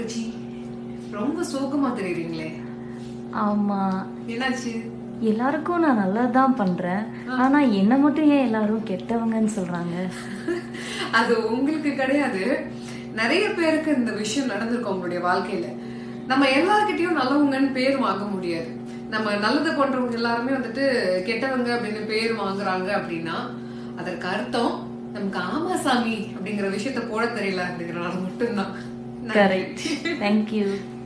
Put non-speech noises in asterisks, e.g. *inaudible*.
தங்கச்சி ரொம்ப சோகமா தெரியுறீங்களே. ஆமா. என்னாச்சு? எல்லாருக்கும் நான் நல்லது தான் பண்றேன் ஆனா என்ன மட்டும் ஏன் எல்லாரும் கெட்டவங்கன்னு சொல்றாங்க? *laughs* அது உங்களுக்கு கிடையாது. நிறைய பேருக்கு இந்த விஷயம் நடந்திருக்கும் உங்களுடைய வாழ்க்கையில. நம்ம எல்லார்கிட்டயும் நல்லவங்கன்னு பேர் வாங்க முடியாது. நம்ம நல்லது பண்றவங்க எல்லாருமே வந்துட்டு கெட்டவங்க அப்படின்னு பேர் வாங்குறாங்க அப்படின்னா அதற்கு அர்த்தம் நமக்கு ஆமா சாமி அப்படிங்கிற விஷயத்த போட தெரியல அப்படிங்கறனால மட்டும்தான். Correct. Thank you. *laughs*